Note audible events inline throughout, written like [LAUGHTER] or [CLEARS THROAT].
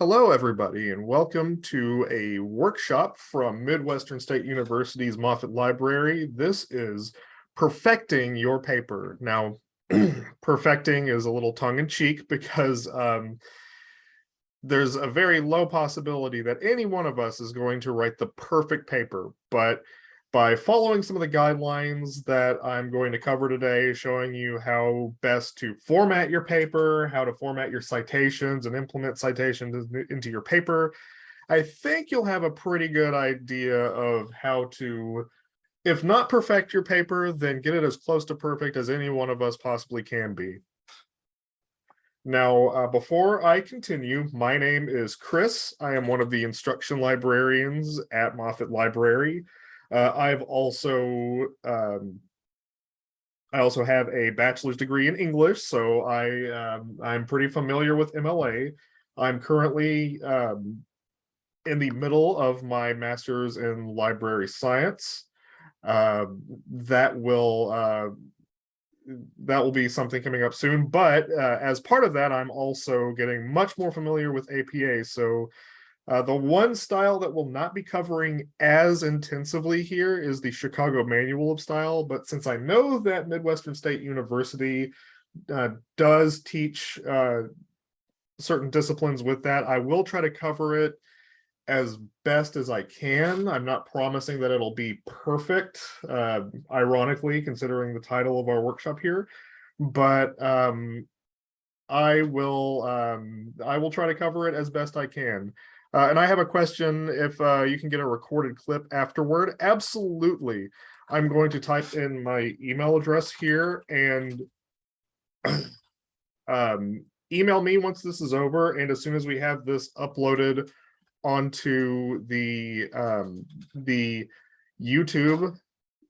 Hello, everybody, and welcome to a workshop from Midwestern State University's Moffett Library. This is perfecting your paper. Now, [CLEARS THROAT] perfecting is a little tongue-in-cheek because um, there's a very low possibility that any one of us is going to write the perfect paper, but by following some of the guidelines that I'm going to cover today, showing you how best to format your paper, how to format your citations and implement citations into your paper, I think you'll have a pretty good idea of how to, if not perfect your paper, then get it as close to perfect as any one of us possibly can be. Now, uh, before I continue, my name is Chris. I am one of the instruction librarians at Moffett Library. Uh, I've also um, I also have a bachelor's degree in English, so I um, I'm pretty familiar with MLA. I'm currently um, in the middle of my master's in library science. Uh, that will uh, that will be something coming up soon. But uh, as part of that, I'm also getting much more familiar with APA. So uh, the one style that we'll not be covering as intensively here is the Chicago Manual of Style, but since I know that Midwestern State University uh, does teach uh, certain disciplines with that, I will try to cover it as best as I can. I'm not promising that it'll be perfect, uh, ironically, considering the title of our workshop here, but um, I will um, I will try to cover it as best I can. Uh, and I have a question if uh, you can get a recorded clip afterward. Absolutely. I'm going to type in my email address here and [CLEARS THROAT] um, email me once this is over. And as soon as we have this uploaded onto the um, the YouTube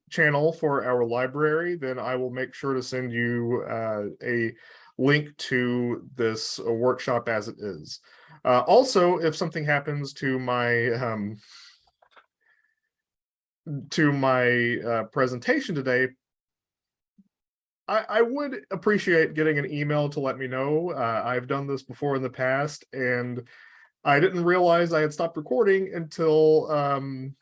channel for our library, then I will make sure to send you uh, a link to this workshop as it is. Uh, also, if something happens to my um, to my uh, presentation today, I, I, would appreciate getting an email to let me know. Uh, I've done this before in the past, and I didn't realize I had stopped recording until um,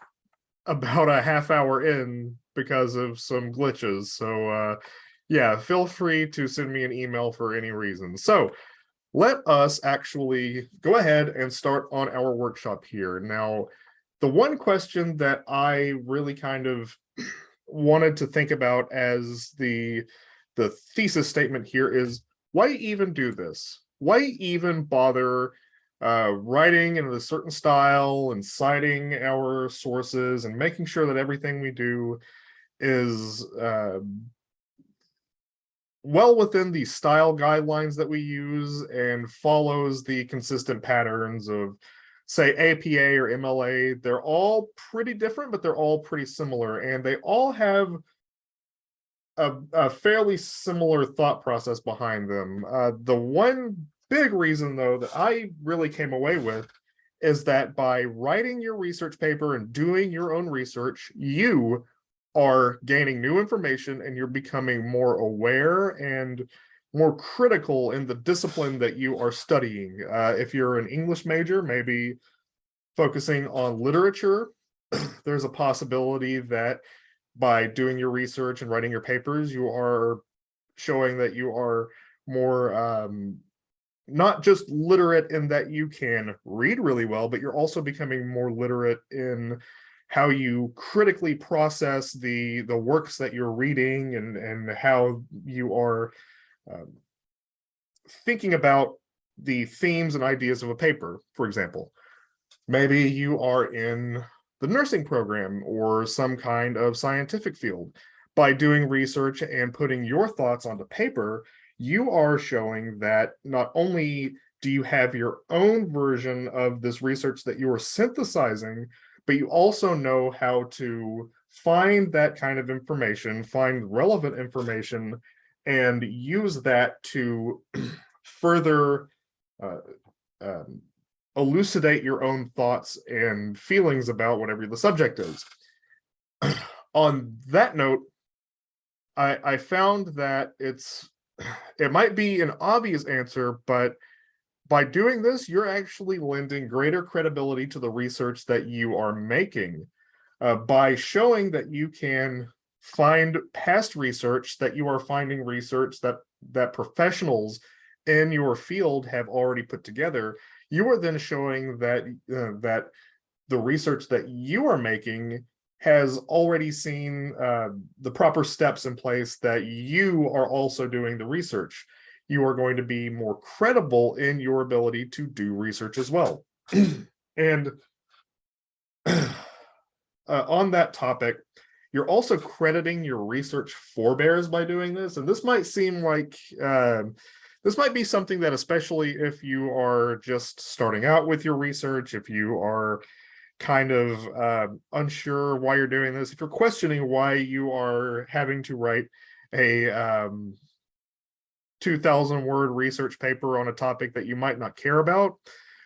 about a half hour in because of some glitches. So uh, yeah, feel free to send me an email for any reason. So let us actually go ahead and start on our workshop here. Now, the one question that I really kind of [CLEARS THROAT] wanted to think about as the, the thesis statement here is, why even do this? Why even bother uh, writing in a certain style and citing our sources and making sure that everything we do is uh, well within the style guidelines that we use and follows the consistent patterns of say APA or MLA. They're all pretty different, but they're all pretty similar and they all have a, a fairly similar thought process behind them. Uh, the one big reason though that I really came away with is that by writing your research paper and doing your own research, you are gaining new information and you're becoming more aware and more critical in the discipline that you are studying. Uh, if you're an English major, maybe focusing on literature, [CLEARS THROAT] there's a possibility that by doing your research and writing your papers, you are showing that you are more um, not just literate in that you can read really well, but you're also becoming more literate in how you critically process the the works that you're reading and and how you are um, thinking about the themes and ideas of a paper for example. Maybe you are in the nursing program or some kind of scientific field. By doing research and putting your thoughts onto paper you are showing that not only do you have your own version of this research that you are synthesizing but you also know how to find that kind of information, find relevant information, and use that to [CLEARS THROAT] further uh, um, elucidate your own thoughts and feelings about whatever the subject is. [CLEARS THROAT] On that note, I, I found that it's [CLEARS THROAT] it might be an obvious answer, but by doing this, you're actually lending greater credibility to the research that you are making uh, by showing that you can find past research that you are finding research that that professionals in your field have already put together. You are then showing that uh, that the research that you are making has already seen uh, the proper steps in place that you are also doing the research. You are going to be more credible in your ability to do research as well. [CLEARS THROAT] and [CLEARS THROAT] uh, on that topic, you're also crediting your research forebears by doing this. And this might seem like uh, this might be something that especially if you are just starting out with your research, if you are kind of uh, unsure why you're doing this, if you're questioning why you are having to write a um, 2000 word research paper on a topic that you might not care about,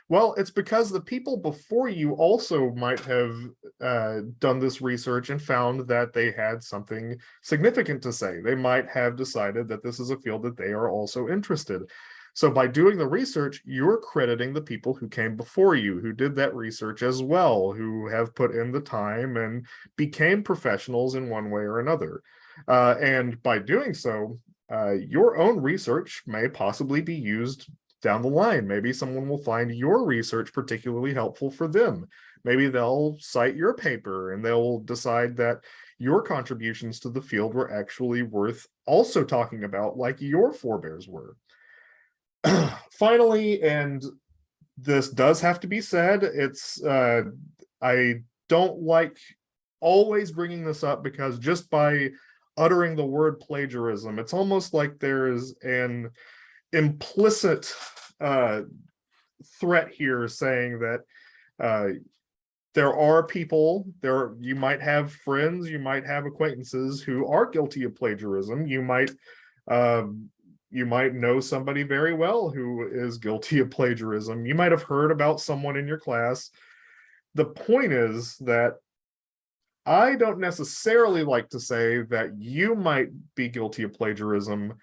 well, it's because the people before you also might have uh, done this research and found that they had something significant to say. They might have decided that this is a field that they are also interested. So by doing the research, you're crediting the people who came before you, who did that research as well, who have put in the time and became professionals in one way or another. Uh, and by doing so, uh, your own research may possibly be used down the line. Maybe someone will find your research particularly helpful for them. Maybe they'll cite your paper and they'll decide that your contributions to the field were actually worth also talking about like your forebears were. [CLEARS THROAT] Finally, and this does have to be said, it's uh, I don't like always bringing this up because just by uttering the word plagiarism, it's almost like there's an implicit uh, threat here saying that uh, there are people there you might have friends you might have acquaintances who are guilty of plagiarism. You might um, you might know somebody very well who is guilty of plagiarism. You might have heard about someone in your class. The point is that I don't necessarily like to say that you might be guilty of plagiarism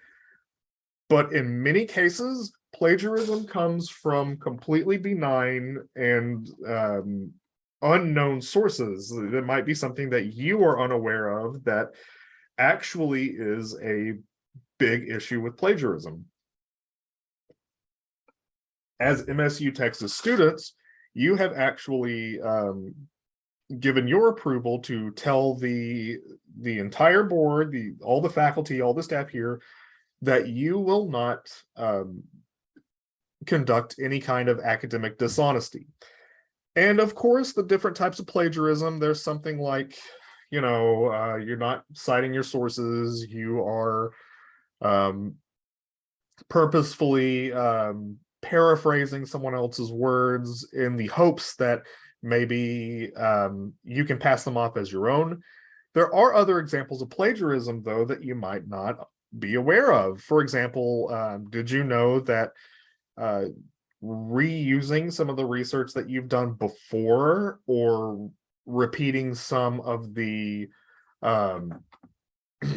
but in many cases, plagiarism comes from completely benign and um, unknown sources. That might be something that you are unaware of that actually is a big issue with plagiarism. As MSU Texas students, you have actually um, given your approval to tell the the entire board, the all the faculty, all the staff here that you will not um, conduct any kind of academic dishonesty. And of course, the different types of plagiarism, there's something like, you know, uh, you're not citing your sources, you are um, purposefully um, paraphrasing someone else's words in the hopes that maybe um, you can pass them off as your own. There are other examples of plagiarism, though, that you might not be aware of. For example, um, did you know that uh, reusing some of the research that you've done before or repeating some of the um, [CLEARS THROAT]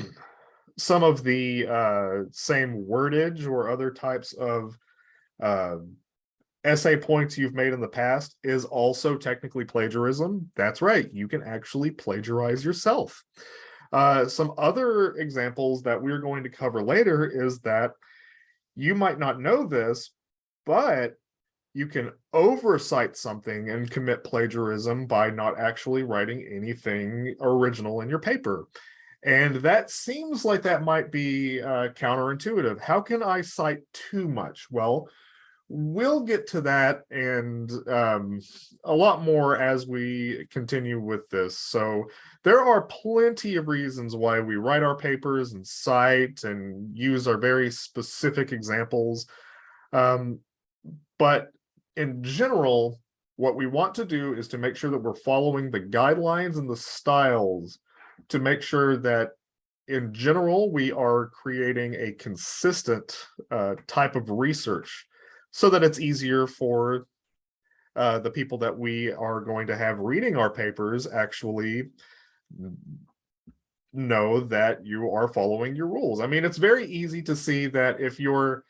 some of the uh, same wordage or other types of uh, essay points you've made in the past is also technically plagiarism. That's right. You can actually plagiarize yourself. Uh, some other examples that we're going to cover later is that you might not know this, but you can oversight something and commit plagiarism by not actually writing anything original in your paper. And that seems like that might be uh, counterintuitive. How can I cite too much? Well, we'll get to that and um, a lot more as we continue with this. So there are plenty of reasons why we write our papers and cite and use our very specific examples. Um, but in general, what we want to do is to make sure that we're following the guidelines and the styles to make sure that in general, we are creating a consistent uh, type of research so that it's easier for uh, the people that we are going to have reading our papers actually know that you are following your rules. I mean, it's very easy to see that if you're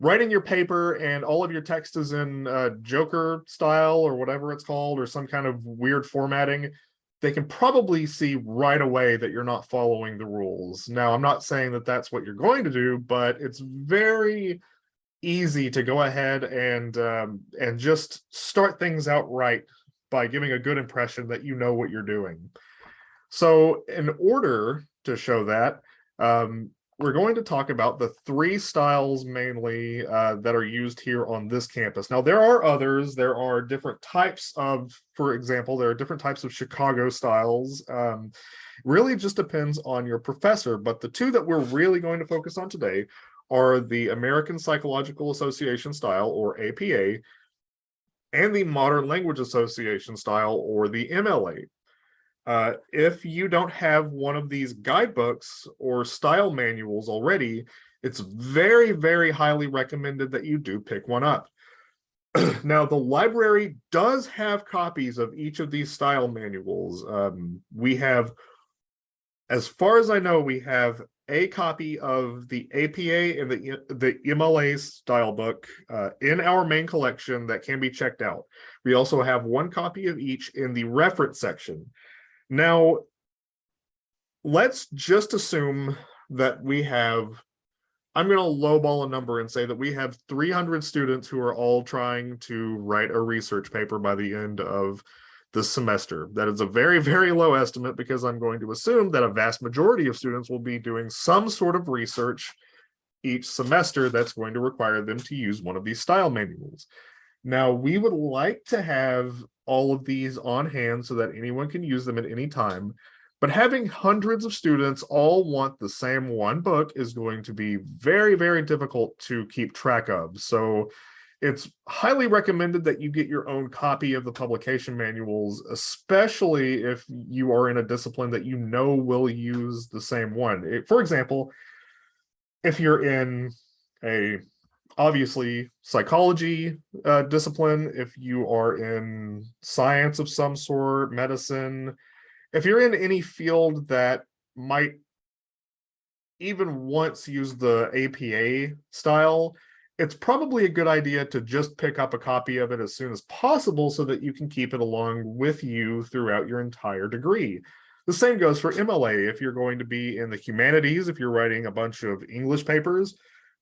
writing your paper and all of your text is in uh, Joker style or whatever it's called, or some kind of weird formatting, they can probably see right away that you're not following the rules. Now, I'm not saying that that's what you're going to do, but it's very easy to go ahead and um, and just start things out right by giving a good impression that you know what you're doing. So in order to show that, um, we're going to talk about the three styles mainly uh, that are used here on this campus. Now, there are others. There are different types of, for example, there are different types of Chicago styles. Um, really just depends on your professor, but the two that we're really going to focus on today are the American Psychological Association style, or APA, and the Modern Language Association style, or the MLA. Uh, if you don't have one of these guidebooks or style manuals already, it's very, very highly recommended that you do pick one up. [CLEARS THROAT] now, the library does have copies of each of these style manuals. Um, we have, as far as I know, we have a copy of the APA and the, the MLA style book uh, in our main collection that can be checked out. We also have one copy of each in the reference section. Now, let's just assume that we have, I'm going to lowball a number and say that we have 300 students who are all trying to write a research paper by the end of the semester. That is a very, very low estimate because I'm going to assume that a vast majority of students will be doing some sort of research each semester that's going to require them to use one of these style manuals. Now, we would like to have all of these on hand so that anyone can use them at any time. But having hundreds of students all want the same one book is going to be very, very difficult to keep track of. So it's highly recommended that you get your own copy of the publication manuals, especially if you are in a discipline that you know will use the same one. For example, if you're in a obviously psychology uh, discipline, if you are in science of some sort, medicine, if you're in any field that might even once use the APA style, it's probably a good idea to just pick up a copy of it as soon as possible so that you can keep it along with you throughout your entire degree. The same goes for MLA. If you're going to be in the humanities, if you're writing a bunch of English papers,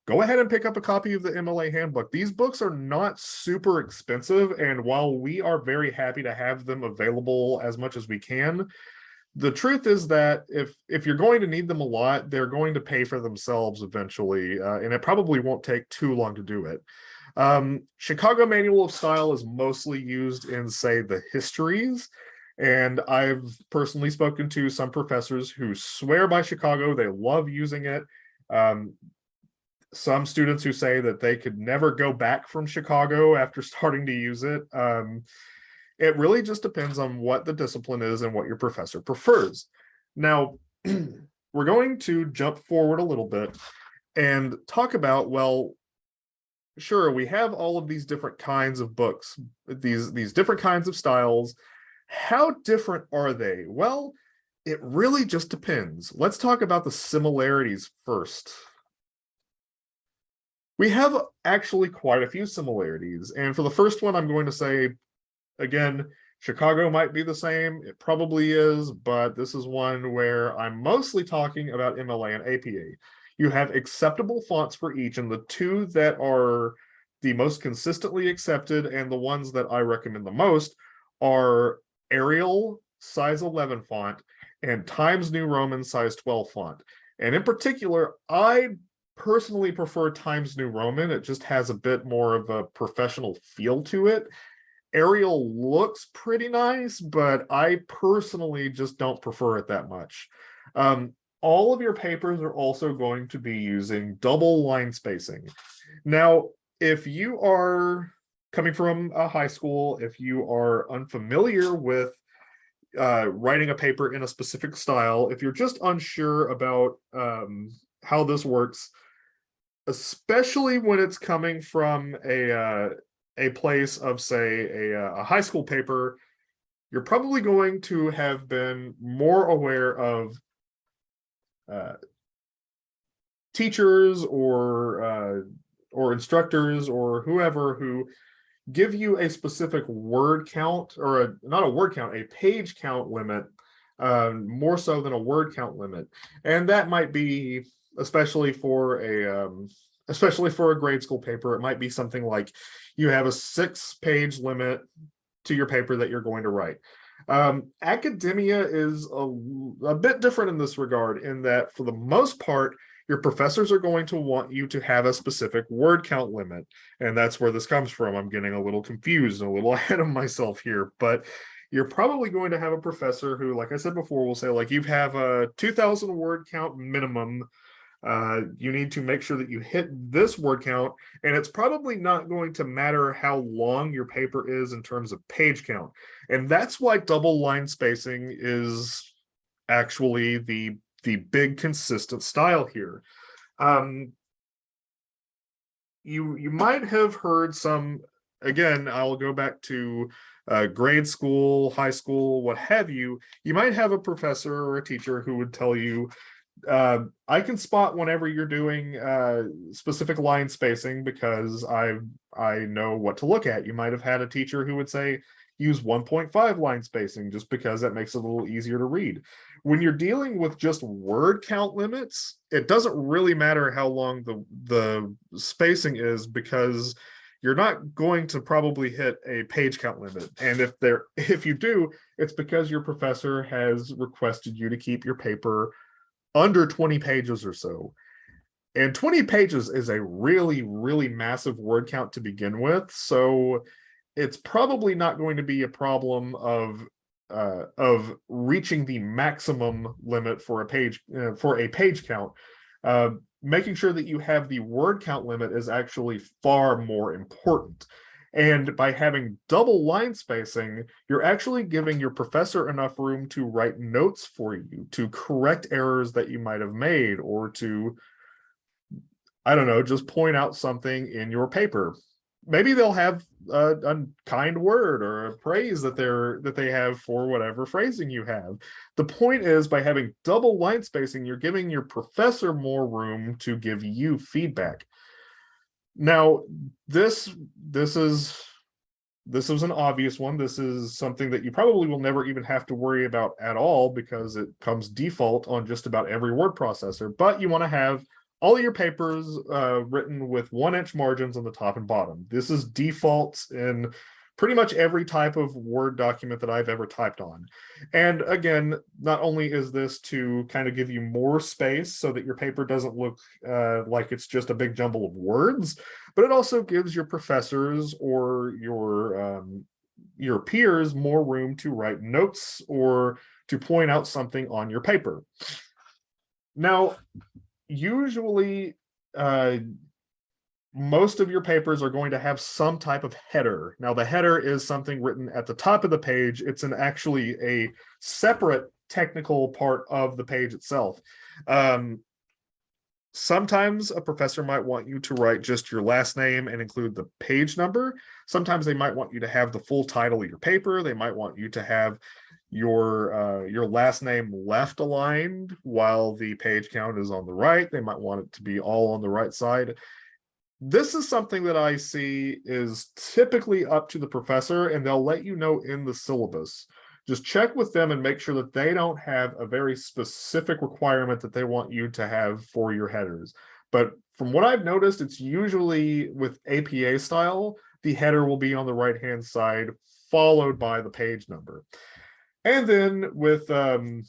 go ahead and pick up a copy of the MLA handbook. These books are not super expensive, and while we are very happy to have them available as much as we can, the truth is that if if you're going to need them a lot, they're going to pay for themselves eventually, uh, and it probably won't take too long to do it. Um, Chicago Manual of Style is mostly used in, say, the histories, and I've personally spoken to some professors who swear by Chicago. They love using it. Um, some students who say that they could never go back from Chicago after [LAUGHS] starting to use it. Um, it really just depends on what the discipline is and what your professor prefers. Now, [CLEARS THROAT] we're going to jump forward a little bit and talk about, well, sure, we have all of these different kinds of books, these, these different kinds of styles. How different are they? Well, it really just depends. Let's talk about the similarities first. We have actually quite a few similarities. And for the first one, I'm going to say, again, Chicago might be the same. It probably is, but this is one where I'm mostly talking about MLA and APA. You have acceptable fonts for each, and the two that are the most consistently accepted and the ones that I recommend the most are Arial size 11 font and Times New Roman size 12 font. And in particular, I personally prefer Times New Roman. It just has a bit more of a professional feel to it. Arial looks pretty nice, but I personally just don't prefer it that much. Um, all of your papers are also going to be using double line spacing. Now, if you are coming from a high school, if you are unfamiliar with uh, writing a paper in a specific style, if you're just unsure about um, how this works, especially when it's coming from a uh, a place of say a, uh, a high school paper, you're probably going to have been more aware of uh, teachers or uh, or instructors or whoever who give you a specific word count or a, not a word count, a page count limit, uh, more so than a word count limit. And that might be especially for a um, especially for a grade school paper, it might be something like you have a six page limit to your paper that you're going to write. Um, academia is a, a bit different in this regard in that for the most part, your professors are going to want you to have a specific word count limit. And that's where this comes from. I'm getting a little confused a little [LAUGHS] ahead of myself here, but you're probably going to have a professor who, like I said before, will say like you have a 2000 word count minimum uh, you need to make sure that you hit this word count, and it's probably not going to matter how long your paper is in terms of page count. And that's why double line spacing is actually the, the big consistent style here. Um, you, you might have heard some, again, I'll go back to uh, grade school, high school, what have you, you might have a professor or a teacher who would tell you, uh, I can spot whenever you're doing uh, specific line spacing because I I know what to look at. You might have had a teacher who would say use 1.5 line spacing just because that makes it a little easier to read. When you're dealing with just word count limits, it doesn't really matter how long the the spacing is because you're not going to probably hit a page count limit. And if there [LAUGHS] if you do, it's because your professor has requested you to keep your paper under 20 pages or so. And 20 pages is a really, really massive word count to begin with. So it's probably not going to be a problem of uh, of reaching the maximum limit for a page uh, for a page count. Uh, making sure that you have the word count limit is actually far more important. And by having double line spacing, you're actually giving your professor enough room to write notes for you, to correct errors that you might have made, or to, I don't know, just point out something in your paper. Maybe they'll have a, a kind word or a praise that they're that they have for whatever phrasing you have. The point is by having double line spacing, you're giving your professor more room to give you feedback. Now, this this is this is an obvious one. This is something that you probably will never even have to worry about at all because it comes default on just about every word processor. But you want to have all your papers uh, written with one inch margins on the top and bottom. This is default in pretty much every type of Word document that I've ever typed on. And again, not only is this to kind of give you more space so that your paper doesn't look uh, like it's just a big jumble of words, but it also gives your professors or your um, your peers more room to write notes or to point out something on your paper. Now, usually uh, most of your papers are going to have some type of header. Now the header is something written at the top of the page. It's an actually a separate technical part of the page itself. Um, sometimes a professor might want you to write just your last name and include the page number. Sometimes they might want you to have the full title of your paper. They might want you to have your uh, your last name left aligned while the page count is on the right. They might want it to be all on the right side this is something that I see is typically up to the professor and they'll let you know in the syllabus. Just check with them and make sure that they don't have a very specific requirement that they want you to have for your headers. But from what I've noticed, it's usually with APA style, the header will be on the right-hand side, followed by the page number. And then with um,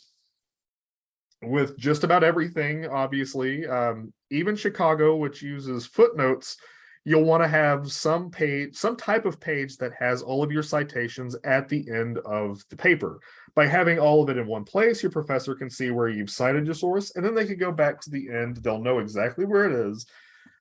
with just about everything, obviously, um, even Chicago, which uses footnotes, you'll want to have some page, some type of page that has all of your citations at the end of the paper. By having all of it in one place, your professor can see where you've cited your source, and then they can go back to the end. They'll know exactly where it is.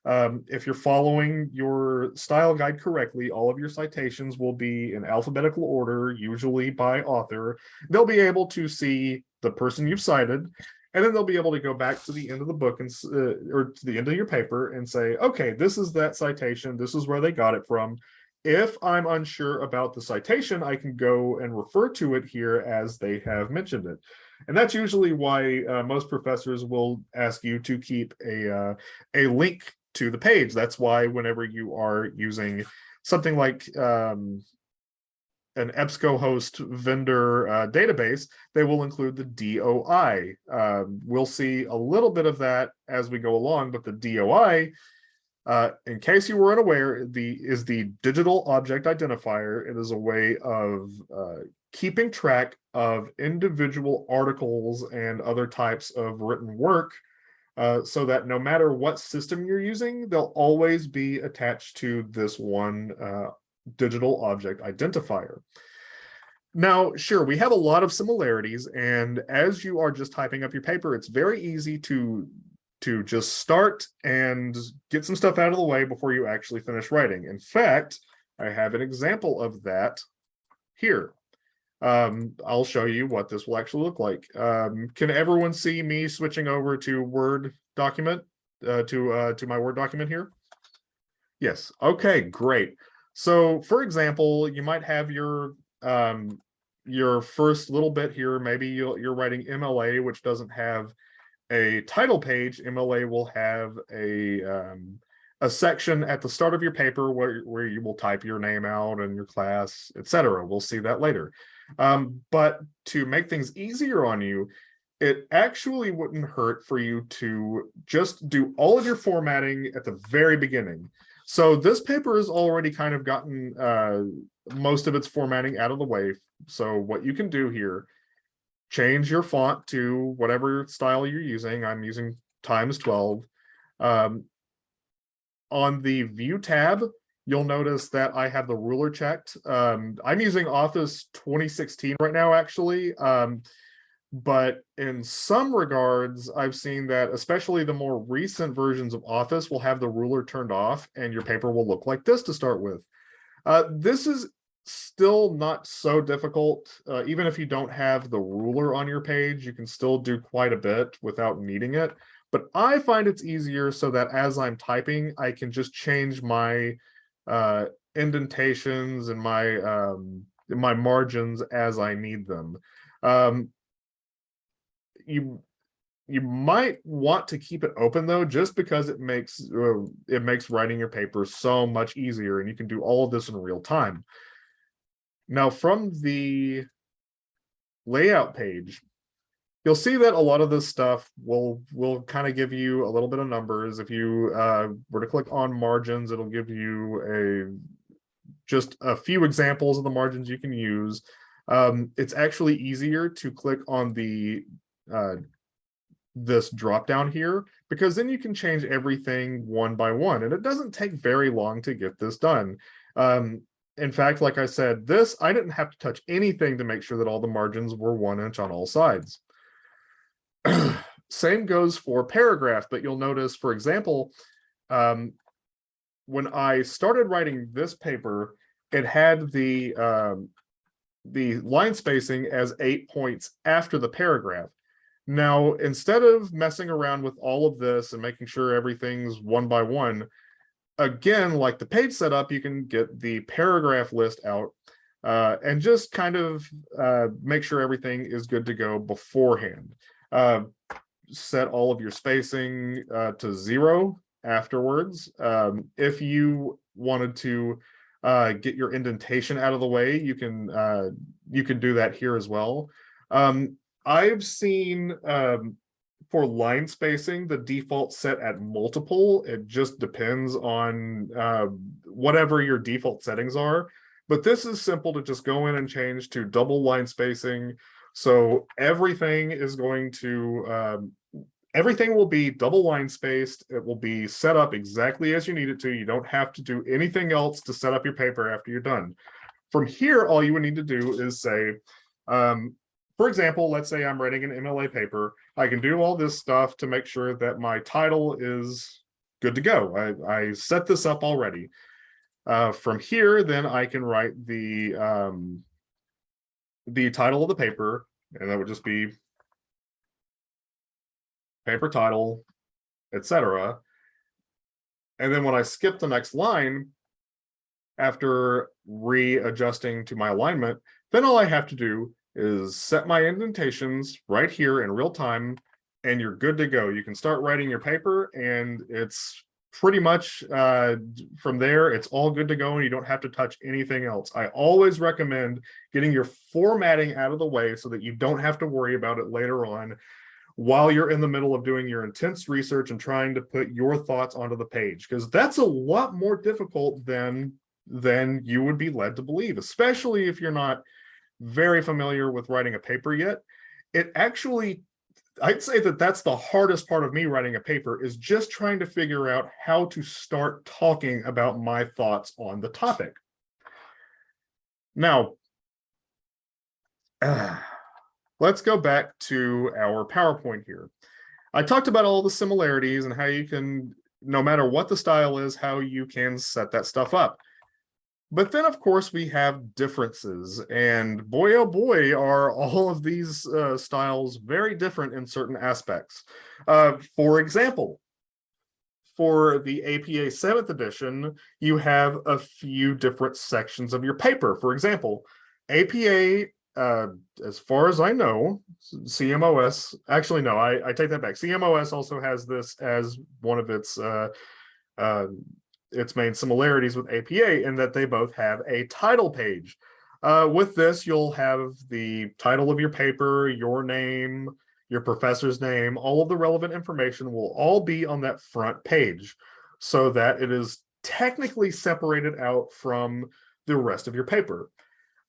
Um, if you're following your style guide correctly, all of your citations will be in alphabetical order, usually by author. They'll be able to see the person you've cited, and then they'll be able to go back to the end of the book and uh, or to the end of your paper and say, okay, this is that citation. This is where they got it from. If I'm unsure about the citation, I can go and refer to it here as they have mentioned it. And that's usually why uh, most professors will ask you to keep a, uh, a link to the page. That's why whenever you are using something like um, an EBSCOhost vendor uh, database, they will include the DOI. Um, we'll see a little bit of that as we go along, but the DOI, uh, in case you were unaware, the is the digital object identifier. It is a way of uh, keeping track of individual articles and other types of written work uh, so that no matter what system you're using, they'll always be attached to this one uh, digital object identifier. Now, sure, we have a lot of similarities, and as you are just typing up your paper, it's very easy to to just start and get some stuff out of the way before you actually finish writing. In fact, I have an example of that here. Um, I'll show you what this will actually look like. Um, can everyone see me switching over to Word document, uh, to, uh, to my Word document here? Yes, okay, great. So for example, you might have your, um, your first little bit here, maybe you're, you're writing MLA, which doesn't have a title page. MLA will have a, um, a section at the start of your paper where, where you will type your name out and your class, etc. We'll see that later. Um, but to make things easier on you, it actually wouldn't hurt for you to just do all of your formatting at the very beginning. So this paper has already kind of gotten uh, most of its formatting out of the way. So what you can do here, change your font to whatever style you're using. I'm using times 12. Um, on the view tab, you'll notice that I have the ruler checked. Um, I'm using Office 2016 right now, actually. Um, but in some regards, I've seen that especially the more recent versions of Office will have the ruler turned off and your paper will look like this to start with. Uh, this is still not so difficult. Uh, even if you don't have the ruler on your page, you can still do quite a bit without needing it. But I find it's easier so that as I'm typing, I can just change my uh, indentations and my um, my margins as I need them. Um, you you might want to keep it open though, just because it makes uh, it makes writing your paper so much easier, and you can do all of this in real time. Now, from the layout page, you'll see that a lot of this stuff will will kind of give you a little bit of numbers. If you uh, were to click on margins, it'll give you a just a few examples of the margins you can use. Um, it's actually easier to click on the uh, this drop down here because then you can change everything one by one and it doesn't take very long to get this done. Um, in fact, like I said, this, I didn't have to touch anything to make sure that all the margins were one inch on all sides. [CLEARS THROAT] Same goes for paragraph, but you'll notice, for example, um, when I started writing this paper, it had the um, the line spacing as eight points after the paragraph. Now, instead of messing around with all of this and making sure everything's one by one, again, like the page setup, you can get the paragraph list out uh, and just kind of uh, make sure everything is good to go beforehand. Uh, set all of your spacing uh, to zero afterwards. Um, if you wanted to uh, get your indentation out of the way, you can uh, you can do that here as well. Um, I've seen um, for line spacing, the default set at multiple. It just depends on uh, whatever your default settings are. But this is simple to just go in and change to double line spacing so everything is going to, um, everything will be double line spaced. It will be set up exactly as you need it to. You don't have to do anything else to set up your paper after you're done. From here, all you would need to do is say, um, for example, let's say I'm writing an MLA paper. I can do all this stuff to make sure that my title is good to go. I, I set this up already. Uh, from here, then I can write the um, the title of the paper, and that would just be paper title, etc. And then when I skip the next line, after readjusting to my alignment, then all I have to do is set my indentations right here in real time, and you're good to go. You can start writing your paper, and it's pretty much uh, from there, it's all good to go and you don't have to touch anything else. I always recommend getting your formatting out of the way so that you don't have to worry about it later on while you're in the middle of doing your intense research and trying to put your thoughts onto the page, because that's a lot more difficult than, than you would be led to believe, especially if you're not very familiar with writing a paper yet. It actually I'd say that that's the hardest part of me writing a paper is just trying to figure out how to start talking about my thoughts on the topic. Now, uh, [SIGHS] let's go back to our PowerPoint here. I talked about all the similarities and how you can, no matter what the style is, how you can set that stuff up. But then, of course, we have differences, and boy, oh boy, are all of these uh, styles very different in certain aspects. Uh, for example, for the APA 7th edition, you have a few different sections of your paper. For example, APA, uh, as far as I know, CMOS, actually, no, I, I take that back. CMOS also has this as one of its uh, uh, its main similarities with APA in that they both have a title page. Uh, with this, you'll have the title of your paper, your name, your professor's name, all of the relevant information will all be on that front page so that it is technically separated out from the rest of your paper.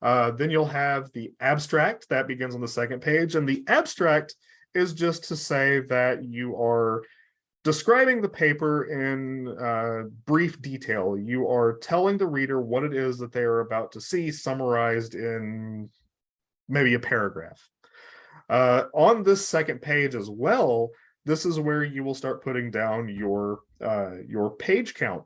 Uh, then you'll have the abstract that begins on the second page and the abstract is just to say that you are describing the paper in uh, brief detail. You are telling the reader what it is that they are about to see summarized in maybe a paragraph. Uh, on this second page as well, this is where you will start putting down your uh, your page count.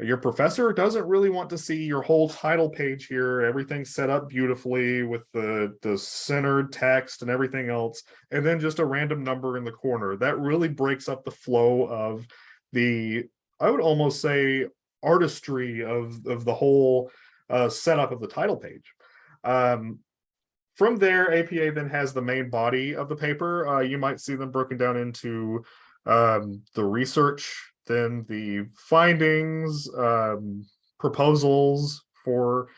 Your professor doesn't really want to see your whole title page here, everything set up beautifully with the, the centered text and everything else, and then just a random number in the corner. That really breaks up the flow of the, I would almost say, artistry of, of the whole uh, setup of the title page. Um, from there, APA then has the main body of the paper. Uh, you might see them broken down into um, the research then the findings, um, proposals for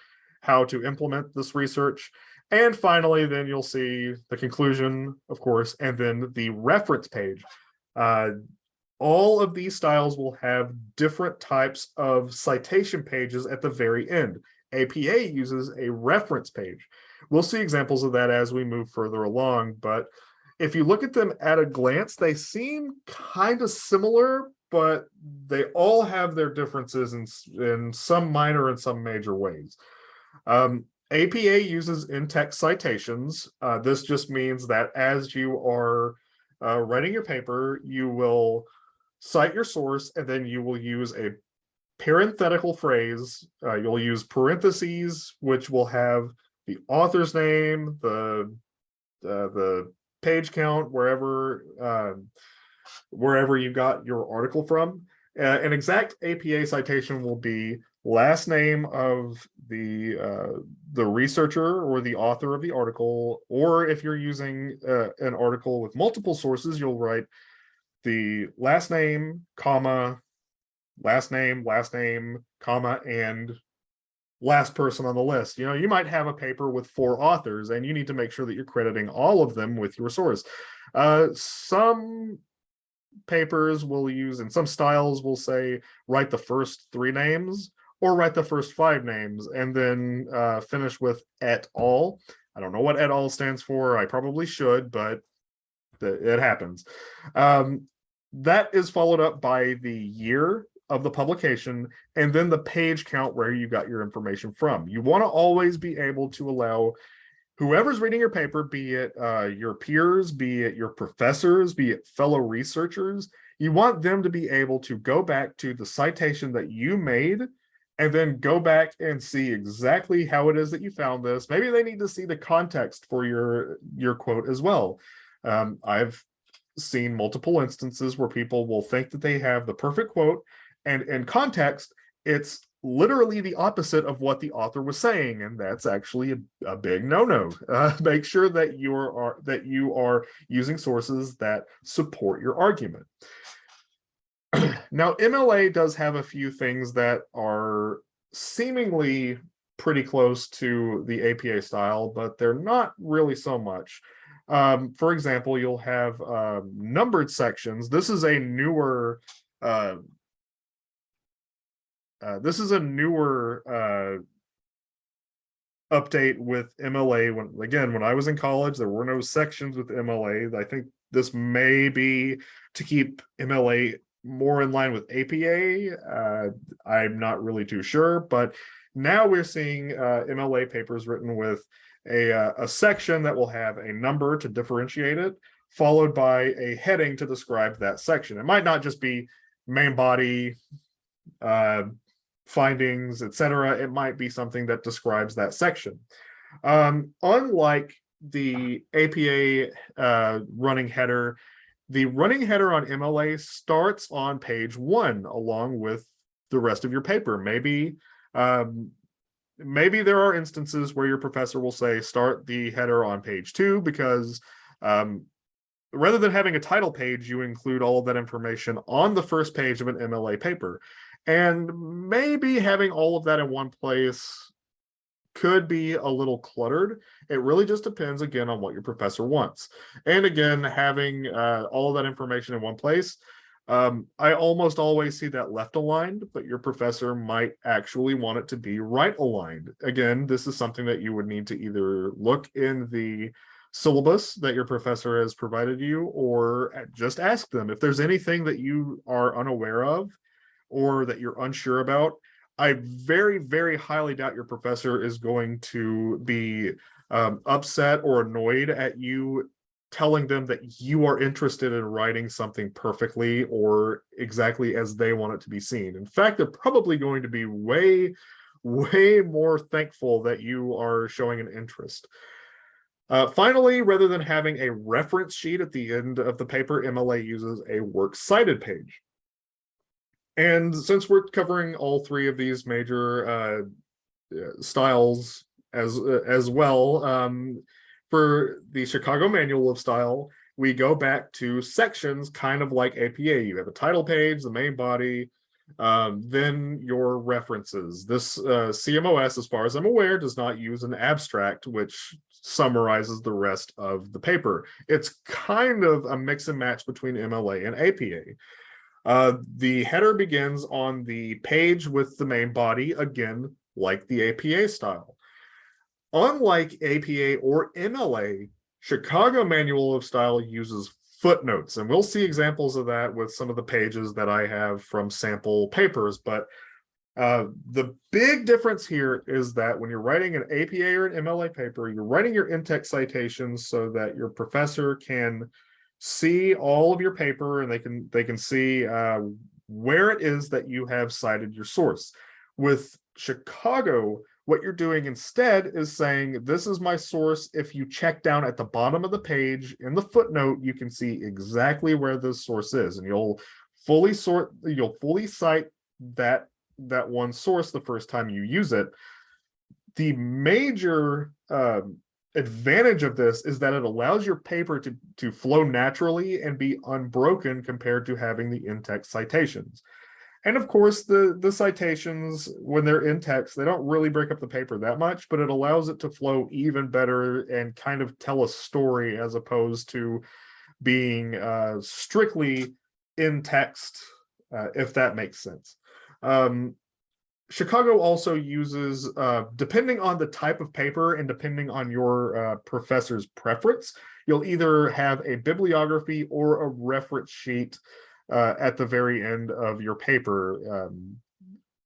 how to implement this research. And finally, then you'll see the conclusion, of course, and then the reference page. Uh, all of these styles will have different types of citation pages at the very end. APA uses a reference page. We'll see examples of that as we move further along, but if you look at them at a glance, they seem kind of similar, but they all have their differences in, in some minor and some major ways. Um, APA uses in-text citations. Uh, this just means that as you are uh, writing your paper, you will cite your source and then you will use a parenthetical phrase. Uh, you'll use parentheses, which will have the author's name, the uh, the page count, wherever um, wherever you got your article from. Uh, an exact APA citation will be last name of the uh, the researcher or the author of the article, or if you're using uh, an article with multiple sources, you'll write the last name, comma, last name, last name, comma, and last person on the list. You know, you might have a paper with four authors and you need to make sure that you're crediting all of them with your source. Uh, some papers will use, and some styles will say, write the first three names or write the first five names and then uh, finish with et al. I don't know what et al stands for. I probably should, but it happens. Um, that is followed up by the year of the publication and then the page count where you got your information from. You want to always be able to allow whoever's reading your paper, be it uh, your peers, be it your professors, be it fellow researchers, you want them to be able to go back to the citation that you made and then go back and see exactly how it is that you found this. Maybe they need to see the context for your, your quote as well. Um, I've seen multiple instances where people will think that they have the perfect quote and in context, it's literally the opposite of what the author was saying and that's actually a, a big no-no [LAUGHS] uh, make sure that you are that you are using sources that support your argument [CLEARS THROAT] now MLA does have a few things that are seemingly pretty close to the APA style, but they're not really so much. Um, for example, you'll have um, numbered sections. This is a newer uh, uh, this is a newer uh, update with MLA. When again, when I was in college, there were no sections with MLA. I think this may be to keep MLA more in line with APA. Uh, I'm not really too sure, but now we're seeing uh, MLA papers written with a, uh, a section that will have a number to differentiate it, followed by a heading to describe that section. It might not just be main body, uh, findings, etc. It might be something that describes that section. Um, unlike the APA uh, running header, the running header on MLA starts on page one along with the rest of your paper. Maybe um, maybe there are instances where your professor will say start the header on page two because um, rather than having a title page, you include all of that information on the first page of an MLA paper. And maybe having all of that in one place could be a little cluttered. It really just depends again on what your professor wants. And again, having uh, all that information in one place, um, I almost always see that left aligned, but your professor might actually want it to be right aligned. Again, this is something that you would need to either look in the syllabus that your professor has provided you or just ask them if there's anything that you are unaware of or that you're unsure about, I very, very highly doubt your professor is going to be um, upset or annoyed at you telling them that you are interested in writing something perfectly or exactly as they want it to be seen. In fact, they're probably going to be way, [LAUGHS] way more thankful that you are showing an interest. Uh, finally, rather than having a reference sheet at the end of the paper, MLA uses a works cited page. And since we're covering all three of these major uh, styles as uh, as well, um, for the Chicago Manual of Style, we go back to sections kind of like APA. You have a title page, the main body, um, then your references. This uh, CMOS, as far as I'm aware, does not use an abstract, which summarizes the rest of the paper. It's kind of a mix and match between MLA and APA. Uh, the header begins on the page with the main body, again, like the APA style. Unlike APA or MLA, Chicago Manual of Style uses footnotes, and we'll see examples of that with some of the pages that I have from sample papers, but uh, the big difference here is that when you're writing an APA or an MLA paper, you're writing your in-text citations so that your professor can see all of your paper and they can they can see uh, where it is that you have cited your source. With Chicago, what you're doing instead is saying, this is my source. If you check down at the bottom of the page in the footnote, you can see exactly where this source is and you'll fully sort, you'll fully cite that, that one source the first time you use it. The major um, advantage of this is that it allows your paper to, to flow naturally and be unbroken compared to having the in-text citations. And of course, the, the citations, when they're in text, they don't really break up the paper that much, but it allows it to flow even better and kind of tell a story as opposed to being uh, strictly in text, uh, if that makes sense. Um, Chicago also uses, uh, depending on the type of paper and depending on your uh, professor's preference, you'll either have a bibliography or a reference sheet uh, at the very end of your paper. Um,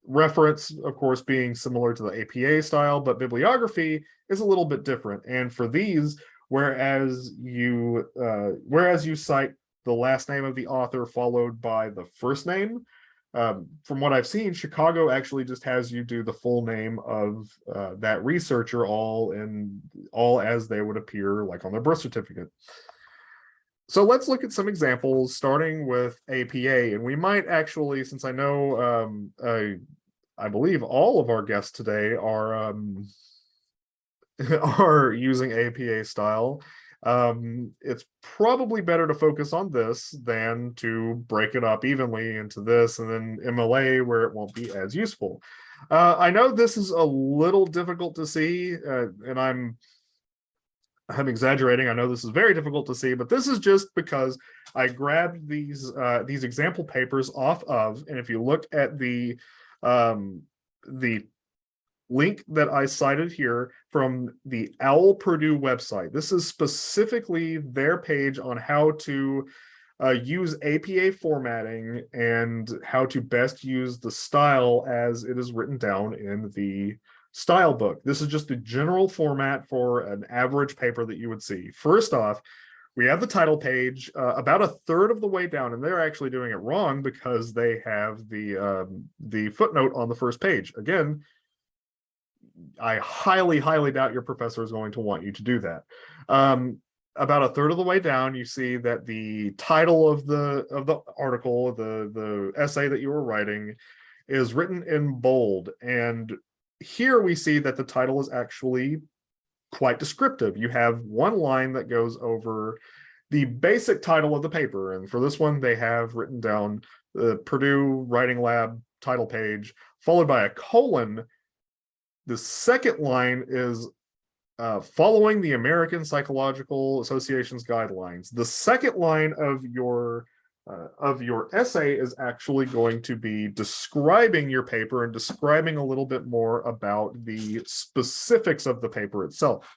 reference, of course, being similar to the APA style, but bibliography is a little bit different. And for these, whereas you uh, whereas you cite the last name of the author followed by the first name, um, from what I've seen, Chicago actually just has you do the full name of uh, that researcher all in all as they would appear like on their birth certificate. So let's look at some examples starting with APA and we might actually, since I know um, I, I believe all of our guests today are um, [LAUGHS] are using APA style. Um, it's probably better to focus on this than to break it up evenly into this and then MLA where it won't be as useful. Uh, I know this is a little difficult to see, uh, and I'm I'm exaggerating. I know this is very difficult to see, but this is just because I grabbed these uh, these example papers off of, and if you look at the um, the link that I cited here from the OWL Purdue website, this is specifically their page on how to uh, use APA formatting and how to best use the style as it is written down in the style book. This is just the general format for an average paper that you would see. First off, we have the title page uh, about a third of the way down, and they're actually doing it wrong because they have the um, the footnote on the first page. Again, I highly, highly doubt your professor is going to want you to do that. Um, about a third of the way down, you see that the title of the of the article, the the essay that you were writing, is written in bold. And here we see that the title is actually quite descriptive. You have one line that goes over the basic title of the paper. And for this one, they have written down the Purdue Writing Lab title page, followed by a colon. The second line is uh, following the American Psychological Association's guidelines. The second line of your uh, of your essay is actually going to be describing your paper and describing a little bit more about the specifics of the paper itself.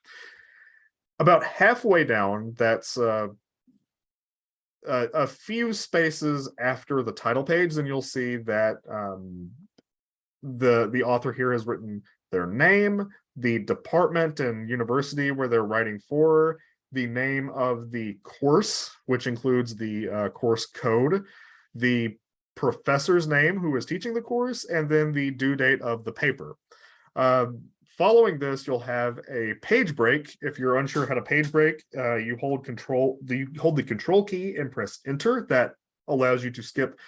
About halfway down, that's uh, a, a, few spaces after the title page, and you'll see that um, the, the author here has written their name, the department and university where they're writing for, the name of the course, which includes the uh, course code, the professor's name who is teaching the course, and then the due date of the paper. Uh, following this, you'll have a page break. If you're unsure how to page break, uh, you hold control, the, you hold the control key and press enter. That allows you to skip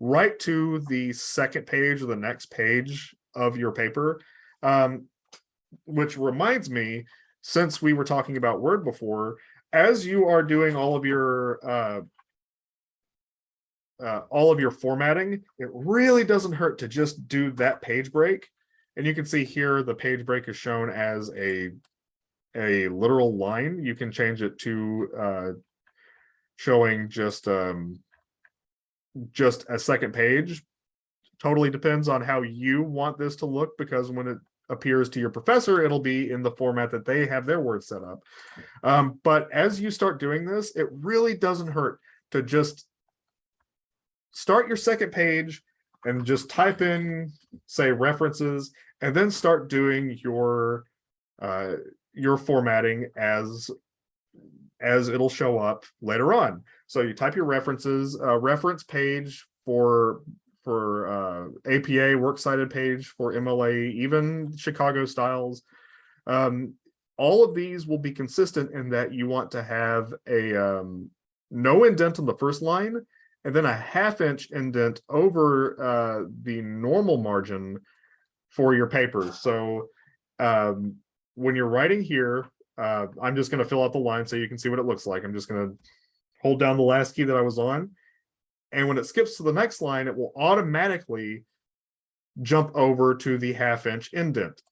right to the second page or the next page of your paper. Um, which reminds me since we were talking about Word before, as you are doing all of your uh, uh, all of your formatting, it really doesn't hurt to just do that page break. And you can see here the page break is shown as a a literal line. You can change it to uh, showing just um, just a second page. Totally depends on how you want this to look because when it appears to your professor, it'll be in the format that they have their words set up. Um, but as you start doing this, it really doesn't hurt to just start your second page and just type in, say, references, and then start doing your uh, your formatting as as it'll show up later on. So you type your references, a reference page for for uh, APA works cited page for MLA, even Chicago styles. Um, all of these will be consistent in that you want to have a um, no indent on the first line and then a half inch indent over uh, the normal margin for your paper. So um, when you're writing here, uh, I'm just going to fill out the line so you can see what it looks like. I'm just going to hold down the last key that I was on and when it skips to the next line, it will automatically jump over to the half inch indent.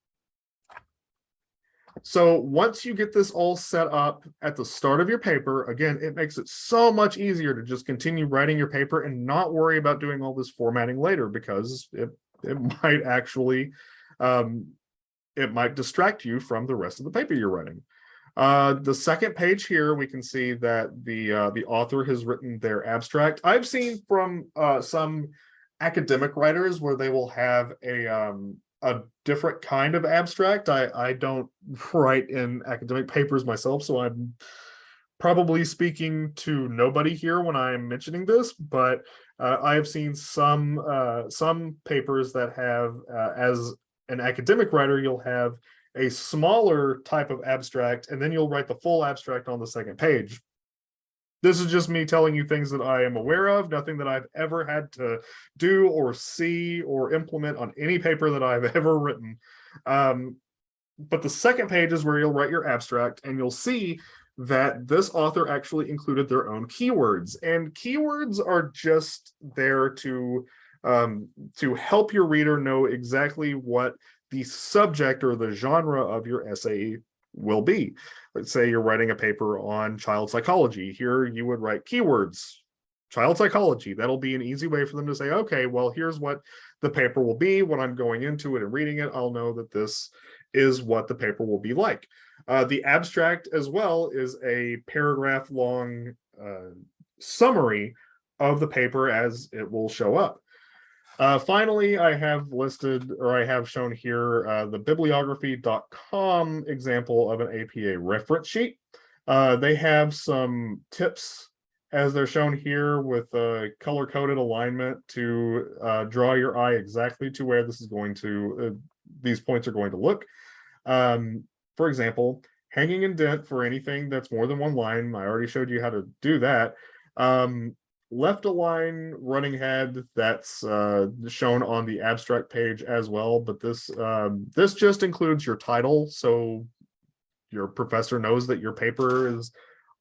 So once you get this all set up at the start of your paper, again, it makes it so much easier to just continue writing your paper and not worry about doing all this formatting later because it, it [LAUGHS] might actually, um, it might distract you from the rest of the paper you're writing. Uh, the second page here, we can see that the uh, the author has written their abstract. I've seen from uh, some academic writers where they will have a um, a different kind of abstract. I I don't [LAUGHS] write in academic papers myself, so I'm probably speaking to nobody here when I'm mentioning this, but uh, I have seen some uh, some papers that have, uh, as an academic writer, you'll have a smaller type of abstract, and then you'll write the full abstract on the second page. This is just me telling you things that I am aware of, nothing that I've ever had to do or see or implement on any paper that I've [LAUGHS] ever written. Um, but the second page is where you'll write your abstract and you'll see that this author actually included their own keywords and keywords are just there to um, to help your reader know exactly what the subject or the genre of your essay will be. Let's say you're writing a paper on child psychology. Here you would write keywords, child psychology. That'll be an easy way for them to say, okay, well, here's what the paper will be. When I'm going into it and reading it, I'll know that this is what the paper will be like. Uh, the abstract as well is a paragraph long uh, summary of the paper as it will show up. Uh, finally, I have listed or I have shown here uh, the bibliography.com example of an APA reference sheet. Uh, they have some tips as they're shown here with a color coded alignment to uh, draw your eye exactly to where this is going to, uh, these points are going to look. Um, for example, hanging indent for anything that's more than one line. I already showed you how to do that. Um, left align running head that's uh, shown on the abstract page as well, but this um, this just includes your title, so your professor knows that your paper is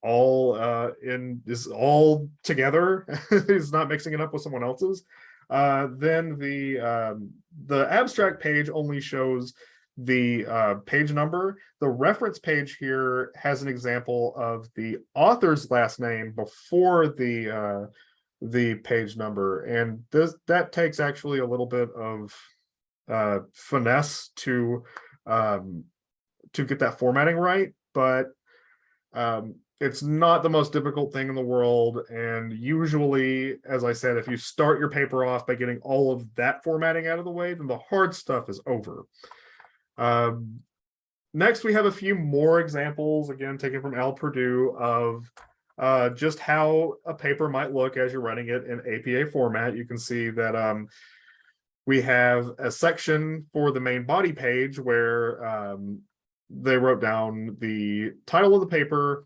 all uh, in is all together. [LAUGHS] He's not mixing it up with someone else's. Uh, then the um, the abstract page only shows the uh, page number. The reference page here has an example of the author's last name before the uh, the page number, and this that takes actually a little bit of uh, finesse to um, to get that formatting right, but um, it's not the most difficult thing in the world. And usually, as I said, if you start your paper off by getting all of that formatting out of the way, then the hard stuff is over. Um, next, we have a few more examples, again, taken from OWL Purdue of uh, just how a paper might look as you're running it in APA format. You can see that um, we have a section for the main body page where um, they wrote down the title of the paper.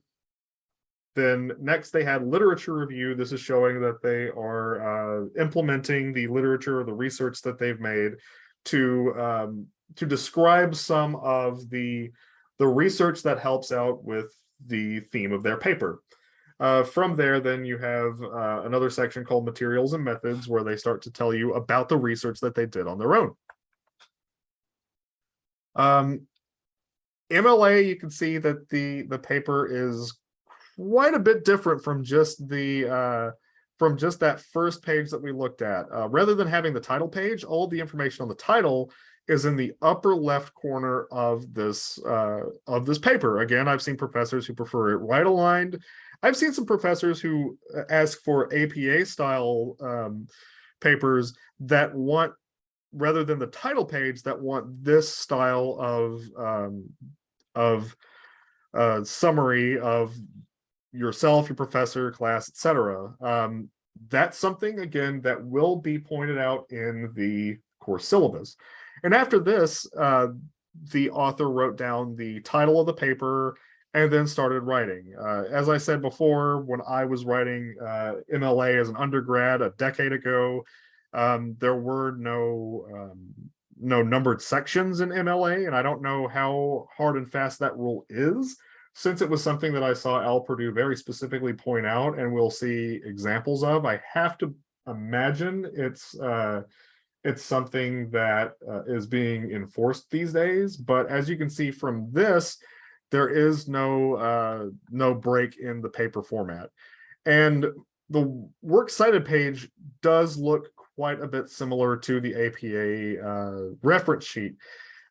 Then next they had literature review. This is showing that they are uh, implementing the literature or the research that they've made to um, to describe some of the the research that helps out with the theme of their paper. Uh, from there, then you have uh, another section called materials and methods where they start to tell you about the research that they did on their own. Um, MLA, you can see that the the paper is quite a bit different from just the uh, from just that first page that we looked at. Uh, rather than having the title page, all the information on the title is in the upper left corner of this uh, of this paper. Again, I've seen professors who prefer it right aligned. I've seen some professors who uh, ask for APA style um, papers that want, rather than the title page, that want this style of um, of uh, summary of yourself, your professor, class, etc. Um, that's something again that will be pointed out in the course syllabus. And after this, uh, the author wrote down the title of the paper and then started writing. Uh, as I said before, when I was writing uh, MLA as an undergrad a decade ago, um, there were no um, no numbered sections in MLA, and I don't know how hard and fast that rule is, since it was something that I saw OWL Purdue very specifically point out, and we'll see examples of. I have to imagine it's uh, it's something that uh, is being enforced these days. But as you can see from this, there is no uh, no break in the paper format. And the works cited page does look quite a bit similar to the APA uh, reference sheet.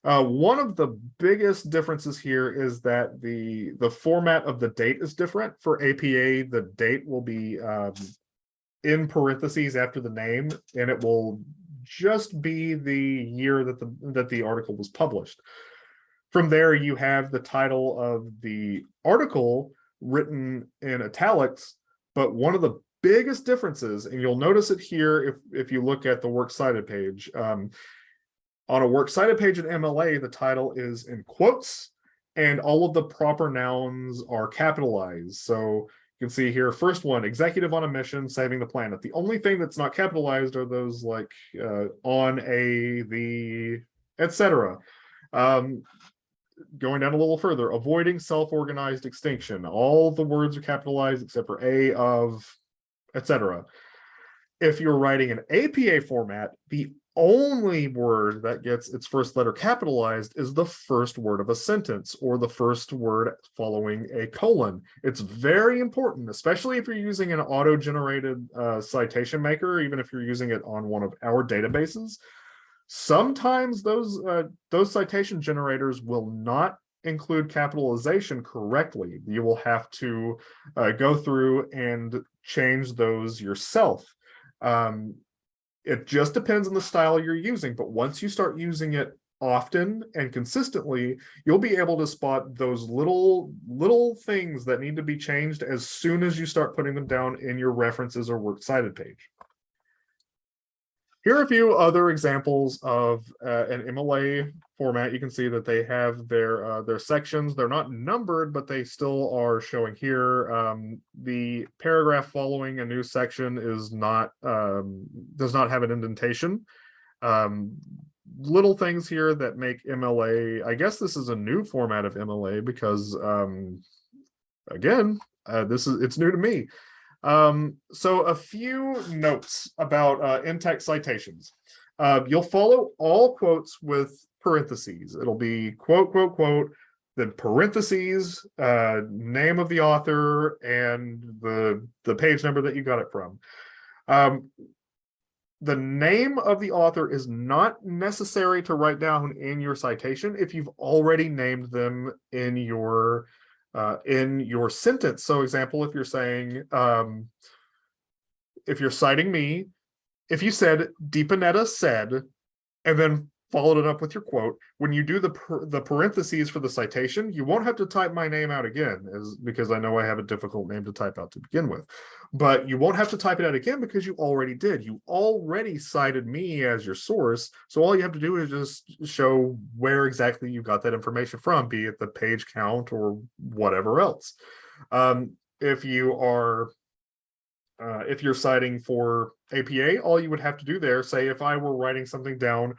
Uh, one of the biggest differences here is that the the format of the date is different. For APA, the date will be um, in parentheses after the name, and it will just be the year that the that the article was published. From there, you have the title of the article written in italics, but one of the biggest differences, and you'll notice it here if, if you look at the works cited page, um, on a works cited page in MLA, the title is in quotes and all of the proper nouns are capitalized. So you can see here, first one, executive on a mission, saving the planet. The only thing that's not capitalized are those like uh, on a, the, etc. Um, going down a little further, avoiding self-organized extinction. All the words are capitalized except for a, of, etc. If you're writing an APA format, the only word that gets its first letter capitalized is the first word of a sentence or the first word following a colon. It's very important, especially if you're using an auto-generated uh, citation maker, even if you're using it on one of our databases. Sometimes those uh, those citation generators will not include capitalization correctly. You will have to uh, go through and change those yourself. Um, it just depends on the style you're using, but once you start using it often and consistently, you'll be able to spot those little little things that need to be changed as soon as you start putting them down in your references or works cited page. Here are a few other examples of uh, an MLA format. You can see that they have their uh, their sections. They're not numbered, but they still are showing here. Um, the paragraph following a new section is not um, does not have an indentation. Um, little things here that make MLA. I guess this is a new format of MLA because um, again, uh, this is it's new to me. Um, so a few notes about uh, in-text citations. Uh, you'll follow all quotes with parentheses. It'll be quote, quote, quote, then parentheses, uh, name of the author, and the, the page number that you got it from. Um, the name of the author is not necessary to write down in your citation if you've already named them in your uh, in your sentence. So example, if you're saying, um, if you're citing me, if you said Deepanetta said, and then followed it up with your quote, when you do the the parentheses for the citation, you won't have to type my name out again, as because I know I have a difficult name to type out to begin with. But you won't have to type it out again because you already did. You already cited me as your source. So all you have to do is just show where exactly you got that information from, be it the page count or whatever else. Um, if you are uh, if you're citing for APA, all you would have to do there, say if I were writing something down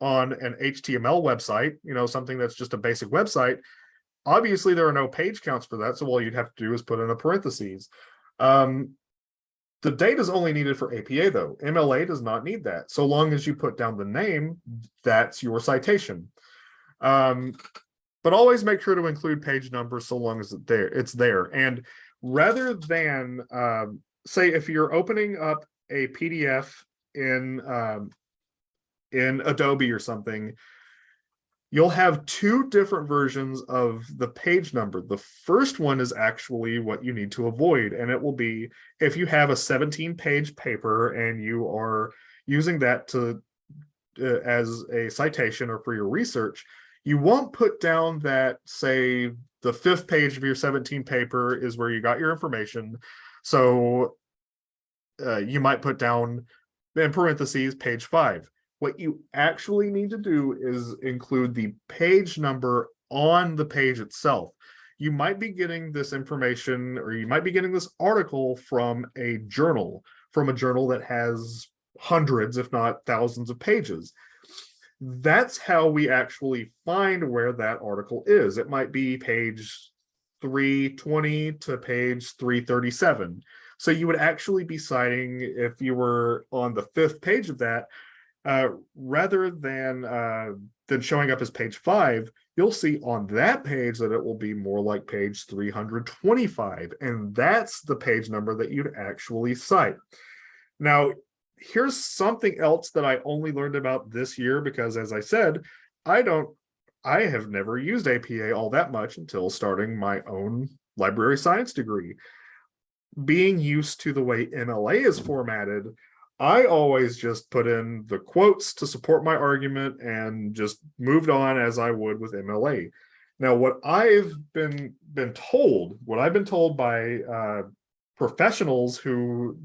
on an HTML website, you know, something that's just a basic website, obviously there are no page counts for that. So all you'd have to do is put in a parentheses. Um, the data is only needed for APA though. MLA does not need that. So long as you put down the name, that's your citation. Um, but always make sure to include page numbers so long as it there, it's there. And rather than, um, say, if you're opening up a PDF in um, in Adobe or something, you'll have two different versions of the page number. The first one is actually what you need to avoid, and it will be if you have a 17 page paper and you are using that to uh, as a citation or for your research, you won't put down that, say, the fifth page of your 17 paper is where you got your information. So uh, you might put down in parentheses page five. What you actually need to do is include the page number on the page itself. You might be getting this information or you might be getting this article from a journal, from a journal that has hundreds, if not thousands of pages. That's how we actually find where that article is. It might be page 320 to page 337. So you would actually be citing, if you were on the fifth page of that, uh, rather than uh, than showing up as page five, you'll see on that page that it will be more like page 325. And that's the page number that you'd actually cite. Now, here's something else that I only learned about this year because as I said, I don't, I have never used APA all that much until starting my own library science degree. Being used to the way MLA is formatted, I always just put in the quotes to support my argument and just moved on as I would with MLA. Now, what I've been been told, what I've been told by uh, professionals who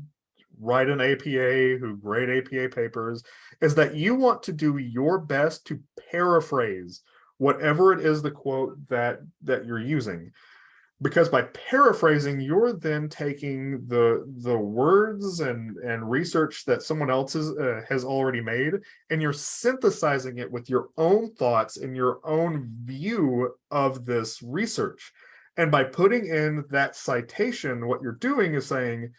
write an APA, who grade APA papers, is that you want to do your best to paraphrase whatever it is the quote that that you're using. Because by paraphrasing you're then taking the the words and and research that someone else has, uh, has already made and you're synthesizing it with your own thoughts and your own view of this research. And by putting in that citation what you're doing is saying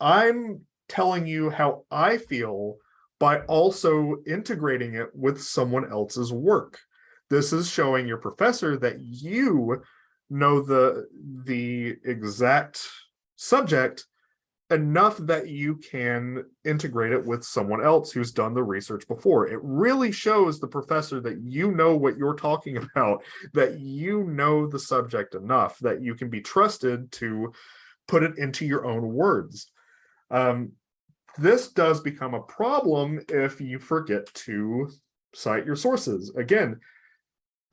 i'm telling you how i feel by also integrating it with someone else's work. This is showing your professor that you know the the exact subject enough that you can integrate it with someone else who's done the research before. It really shows the professor that you know what you're talking [LAUGHS] about, that you know the subject enough that you can be trusted to put it into your own words. Um, this does become a problem if you forget to cite your sources. Again,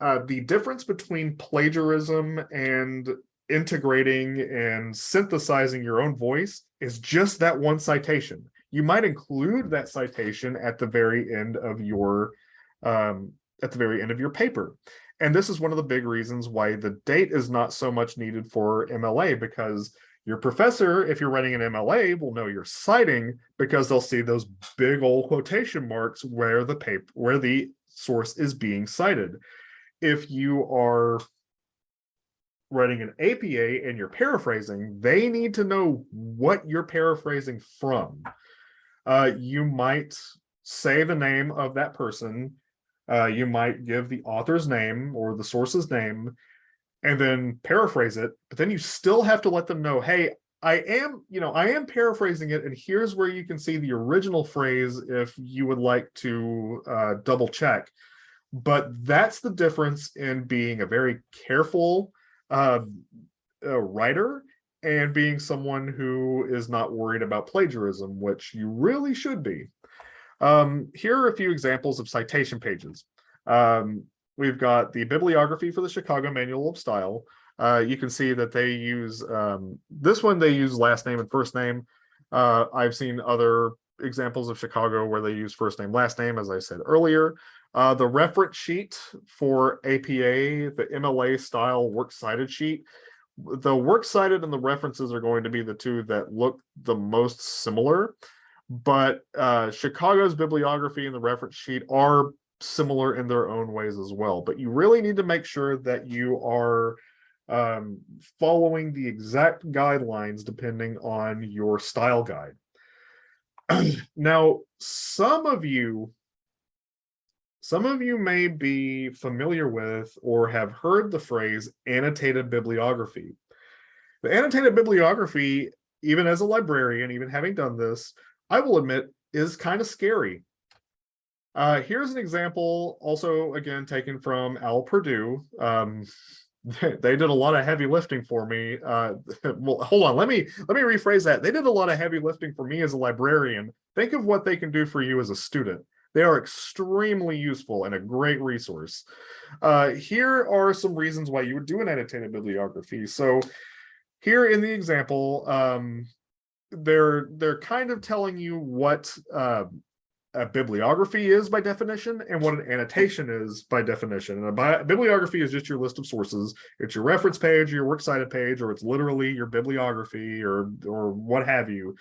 uh, the difference between plagiarism and integrating and synthesizing your own voice is just that one citation. You might include that citation at the very end of your um, at the very end of your paper. And this is one of the big reasons why the date is not so much needed for MLA because your professor, if you're running an MLA, will know you're citing because they'll see those big old quotation marks where the paper where the source is being cited if you are writing an APA and you're paraphrasing, they need to know what you're paraphrasing from. Uh, you might say the name of that person. Uh, you might give the author's name or the source's name and then paraphrase it, but then you still have to let them know, hey, I am, you know, I am paraphrasing it, and here's where you can see the original phrase if you would like to uh, double check but that's the difference in being a very careful uh, writer and being someone who is not worried about plagiarism, which you really should be. Um, here are a few examples of citation pages. Um, we've got the bibliography for the Chicago Manual of Style. Uh, you can see that they use, um, this one they use last name and first name. Uh, I've seen other examples of Chicago where they use first name, last name, as I said earlier. Uh, the reference sheet for APA, the MLA style works cited sheet, the works cited and the references are going to be the two that look the most similar, but uh, Chicago's bibliography and the reference sheet are similar in their own ways as well. But you really need to make sure that you are um, following the exact guidelines depending on your style guide. [CLEARS THROAT] now, some of you some of you may be familiar with or have heard the phrase annotated bibliography. The annotated bibliography, even as a librarian, even having done this, I will admit is kind of scary. Uh, here's an example, also again taken from OWL Purdue. Um, [LAUGHS] they did a lot of heavy lifting for me. Uh, [LAUGHS] well, hold on, let me let me rephrase that. They did a lot of heavy lifting for me as a librarian. Think of what they can do for you as a student. They are extremely useful and a great resource. Uh, here are some reasons why you would do an annotated bibliography. So here in the example, um, they're they're kind of telling you what uh, a bibliography is by definition and what an annotation is by definition. And a bibliography is just your list of sources. It's your reference page, your works cited page, or it's literally your bibliography or or what have you.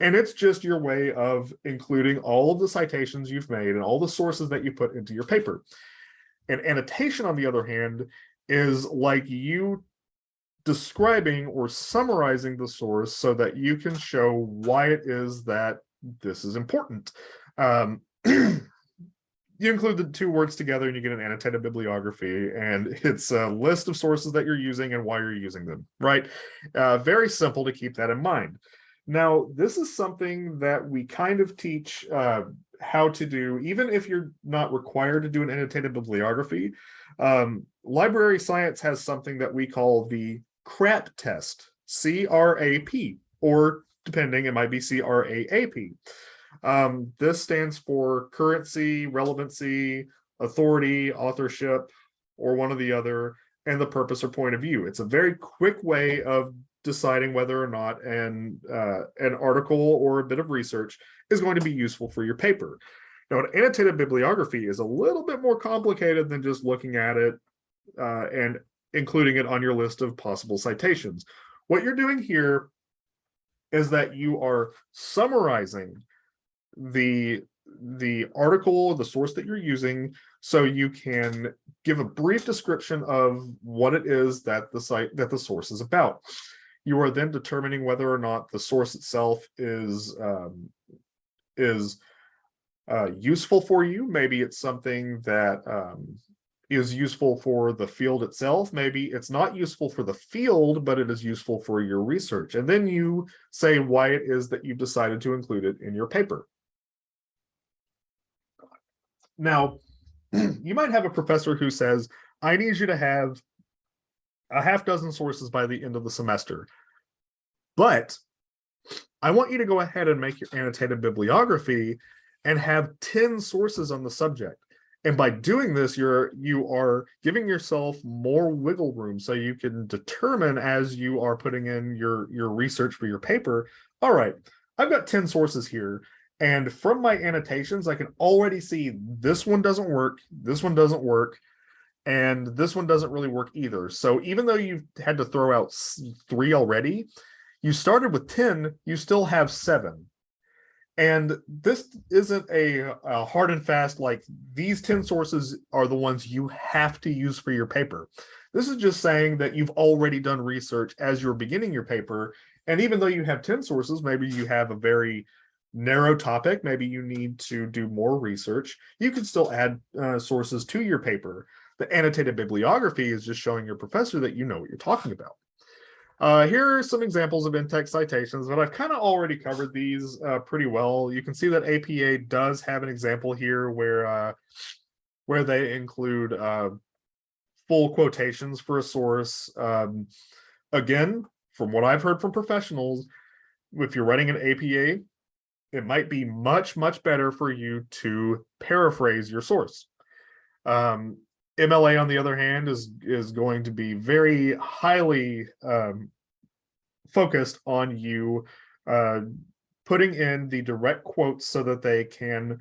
And it's just your way of including all of the citations you've made and all the sources that you put into your paper. An annotation, on the other hand, is like you describing or summarizing the source so that you can show why it is that this is important. Um, [CLEARS THROAT] you include the two words together and you get an annotated bibliography and it's a list of sources that you're using and why you're using them, right? Uh, very simple to keep that in mind. Now, this is something that we kind of teach uh, how to do, even if you're not required to do an annotated bibliography. Um, library science has something that we call the CRAP test, C-R-A-P, or depending, it might be C-R-A-A-P. Um, this stands for currency, relevancy, authority, authorship, or one or the other, and the purpose or point of view. It's a very quick way of deciding whether or not an uh, an article or a bit of research is going to be useful for your paper. Now, an annotated bibliography is a little bit more complicated than just looking at it uh, and including it on your list of possible citations. What you're doing here is that you are summarizing the the article, the source that you're using, so you can give a brief description of what it is that the site that the source is about. You are then determining whether or not the source itself is um, is uh, useful for you. Maybe it's something that um, is useful for the field itself. Maybe it's not useful for the field, but it is useful for your research. And then you say why it is that you've decided to include it in your paper. Now, [CLEARS THROAT] you might have a professor who says, I need you to have a half dozen sources by the end of the semester. But I want you to go ahead and make your annotated bibliography and have 10 sources on the subject. And by doing this, you're you are giving yourself more wiggle room so you can determine as you are putting in your, your research for your paper, all right, I've got 10 sources here. And from my annotations, I can already see this one doesn't work, this one doesn't work, and this one doesn't really work either. So even though you've had to throw out three already, you started with 10, you still have seven. And this isn't a, a, hard and fast, like these 10 sources are the ones you have to use for your paper. This is just saying that you've already done research as you're beginning your paper. And even though you have 10 sources, maybe you have a very narrow topic, maybe you need to do more research, you can still add uh, sources to your paper. The annotated bibliography is just showing your professor that you know what you're talking about. Uh, here are some examples of in-text citations, but I've kind of already covered these uh, pretty well. You can see that APA does have an example here where uh, where they include uh, full quotations for a source. Um, again, from what I've heard from professionals, if you're writing an APA, it might be much, much better for you to paraphrase your source. Um, MLA, on the other hand, is is going to be very highly um, focused on you uh, putting in the direct quotes so that they can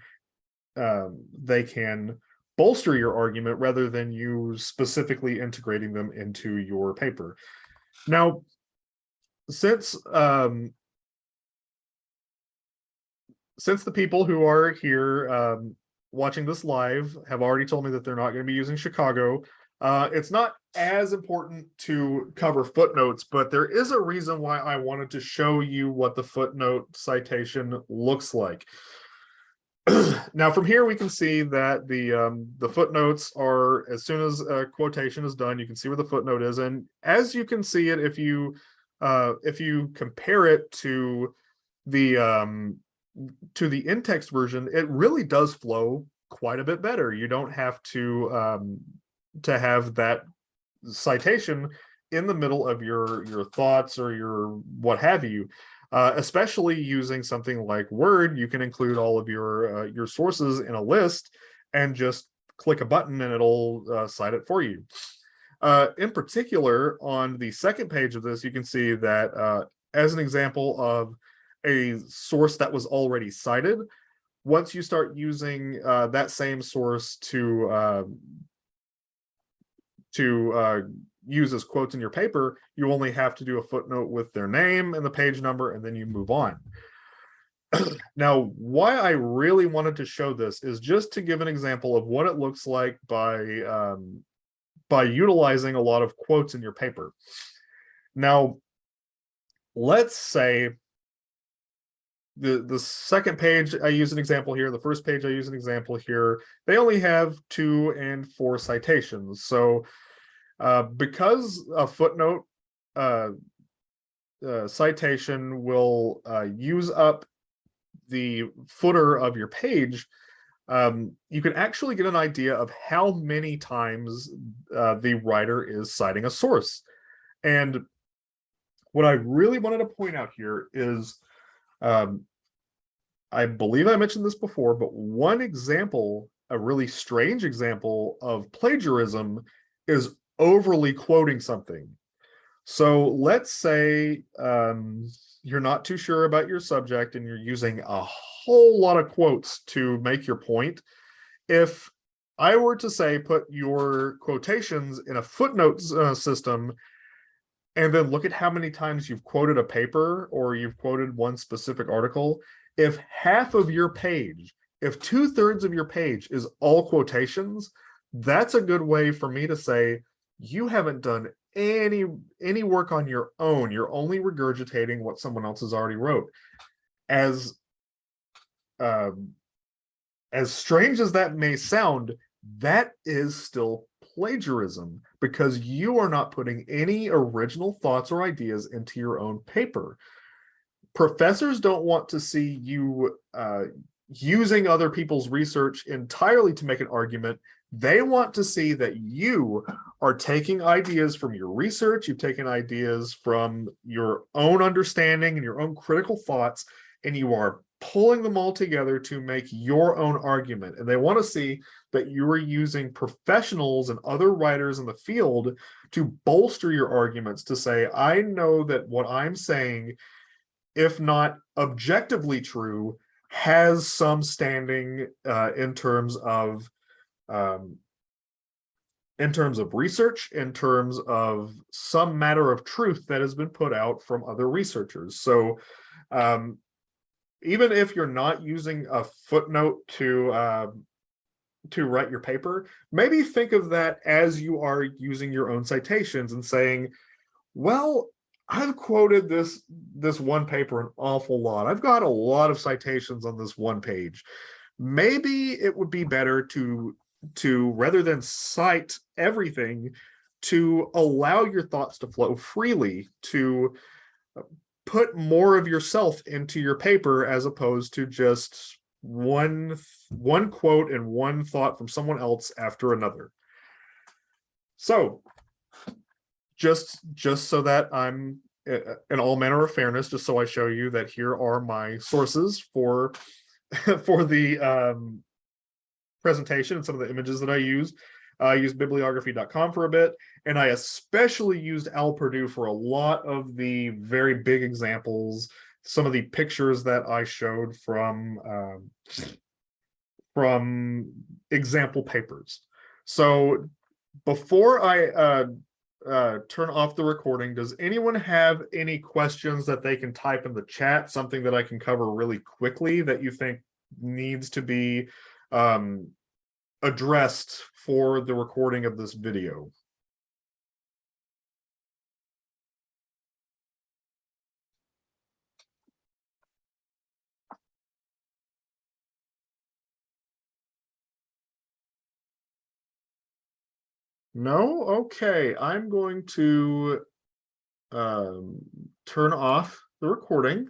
um, they can bolster your argument rather than you specifically integrating them into your paper. Now, since um, since the people who are here um, watching this live have already told me that they're not going to be using Chicago. Uh, it's not as important to cover footnotes, but there is a reason why I wanted to show you what the footnote citation looks like. [CLEARS THROAT] now from here we can see that the um, the footnotes are as soon as a quotation is done you can see where the footnote is and as you can see it if you uh, if you compare it to the um, to the in-text version, it really does flow quite a bit better. You don't have to um, to have that citation in the middle of your your thoughts or your what have you. Uh, especially using something like Word, you can include all of your uh, your sources in a list and just click a button and it'll uh, cite it for you. Uh, in particular, on the second page of this, you can see that uh, as an example of a source that was already cited. Once you start using uh, that same source to uh, to uh, use as quotes in your paper, you only have to do a footnote with their name and the page number, and then you move on. [CLEARS THROAT] now, why I really wanted to show this is just to give an example of what it looks like by um, by utilizing a lot of quotes in your paper. Now, let's say the the second page I use an example here. The first page I use an example here. They only have two and four citations. So uh, because a footnote uh, uh, citation will uh, use up the footer of your page, um, you can actually get an idea of how many times uh, the writer is citing a source. And what I really wanted to point out here is um, I believe I mentioned this before, but one example, a really strange example of plagiarism is overly quoting something. So let's say um, you're not too sure about your subject and you're using a whole lot of quotes to make your point. If I were to say, put your quotations in a footnote uh, system and then look at how many times you've quoted a paper or you've quoted one specific article, if half of your page, if two thirds of your page is all quotations, that's a good way for me to say, you haven't done any any work on your own. You're only regurgitating what someone else has already wrote. As um, as strange as that may sound, that is still plagiarism because you are not putting any original thoughts or ideas into your own paper. Professors don't want to see you uh, using other people's research entirely to make an argument. They want to see that you are taking ideas from your research, you've taken ideas from your own understanding and your own critical thoughts, and you are pulling them all together to make your own argument. And they want to see that you are using professionals and other writers in the field to bolster your arguments to say, I know that what I'm saying, if not objectively true, has some standing uh, in terms of um, in terms of research, in terms of some matter of truth that has been put out from other researchers. So um, even if you're not using a footnote to uh, to write your paper, maybe think of that as you are using your own citations and saying, well, I've quoted this this one paper an awful lot. I've got a lot of citations on this one page. Maybe it would be better to to rather than cite everything to allow your thoughts to flow freely to uh, put more of yourself into your paper as opposed to just one one quote and one thought from someone else after another. So just just so that I'm in all manner of fairness, just so I show you that here are my sources for [LAUGHS] for the um, presentation and some of the images that I use. I used bibliography.com for a bit, and I especially used OWL Purdue for a lot of the very big examples, some of the pictures that I showed from um, from example papers. So before I uh, uh, turn off the recording, does anyone have any questions that they can type in the chat, something that I can cover really quickly that you think needs to be um, addressed for the recording of this video. No? Okay, I'm going to um, turn off the recording.